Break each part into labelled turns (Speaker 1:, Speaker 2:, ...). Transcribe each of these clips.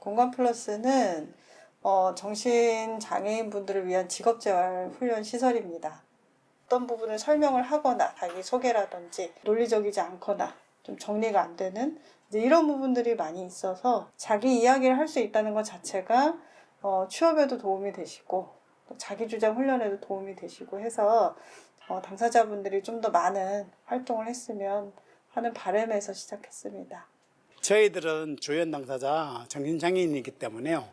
Speaker 1: 공간 플러스는 어, 정신 장애인분들을 위한 직업재활 훈련 시설입니다. 어떤 부분을 설명을 하거나 자기 소개라든지 논리적이지 않거나 좀 정리가 안 되는 이런 부분들이 많이 있어서 자기 이야기를 할 수 있다는 것 자체가 어, 취업에도 도움이 되시고 또 자기 주장 훈련에도 도움이 되시고 해서 어, 당사자분들이 좀 더 많은 활동을 했으면 하는 바람에서 시작했습니다.
Speaker 2: 저희들은 조연 당사자 정신장애인이기 때문에요.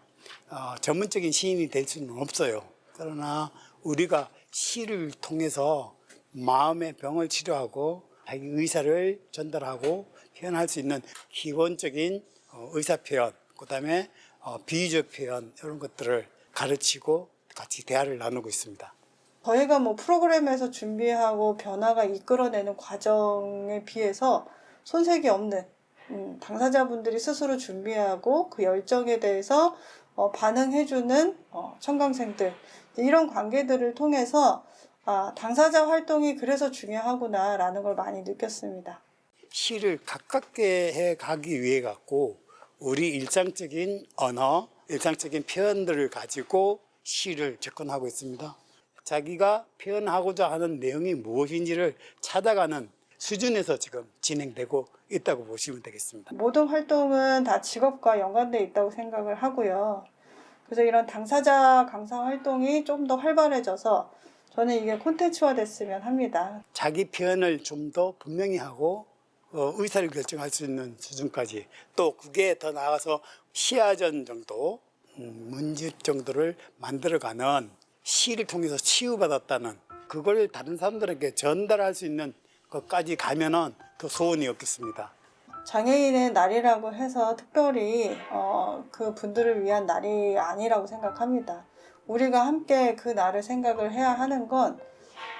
Speaker 2: 어, 전문적인 시인이 될 수는 없어요. 그러나 우리가 시를 통해서 마음의 병을 치료하고 자기 의사를 전달하고 표현할 수 있는 기본적인 어, 의사 표현, 그 다음에 어, 비유적 표현 이런 것들을 가르치고 같이 대화를 나누고 있습니다.
Speaker 1: 저희가 뭐 프로그램에서 준비하고 변화가 이끌어내는 과정에 비해서 손색이 없는 음, 당사자분들이 스스로 준비하고 그 열정에 대해서 어, 반응해주는 어, 청강생들 이런 관계들을 통해서 아, 당사자 활동이 그래서 중요하구나 라는 걸 많이 느꼈습니다.
Speaker 2: 시를 가깝게 해 가기 위해 갖고 우리 일상적인 언어, 일상적인 표현들을 가지고 시를 접근하고 있습니다. 자기가 표현하고자 하는 내용이 무엇인지를 찾아가는 수준에서 지금 진행되고 있다고 보시면 되겠습니다.
Speaker 1: 모든 활동은 다 직업과 연관돼 있다고 생각을 하고요. 그래서 이런 당사자 강사 활동이 좀 더 활발해져서 저는 이게 콘텐츠화 됐으면 합니다.
Speaker 2: 자기 표현을 좀 더 분명히 하고 어, 의사를 결정할 수 있는 수준까지 또 그게 더 나아가서 시야전 정도 음, 문집 정도를 만들어가는 시를 통해서 치유받았다는 그걸 다른 사람들에게 전달할 수 있는 것까지 가면은 더 소원이 없겠습니다.
Speaker 1: 장애인의 날이라고 해서 특별히 어, 그 분들을 위한 날이 아니라고 생각합니다. 우리가 함께 그 날을 생각을 해야 하는 건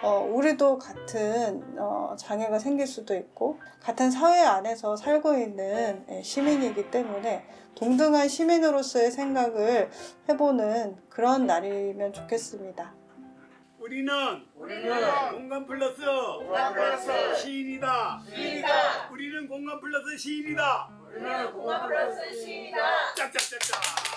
Speaker 1: 어, 우리도 같은 어, 장애가 생길 수도 있고 같은 사회 안에서 살고 있는 예, 시민이기 때문에 동등한 시민으로서의 생각을 해보는 그런 날이면 좋겠습니다.
Speaker 2: 우리는
Speaker 3: 우리는
Speaker 2: 공간 플러스
Speaker 3: 공간 플러스
Speaker 2: 시인이다.
Speaker 3: 시인이다.
Speaker 2: 우리는 공간 플러스 시인이다.
Speaker 3: 우리는 공간 플러스 시인이다.
Speaker 2: 짝짝짝짝.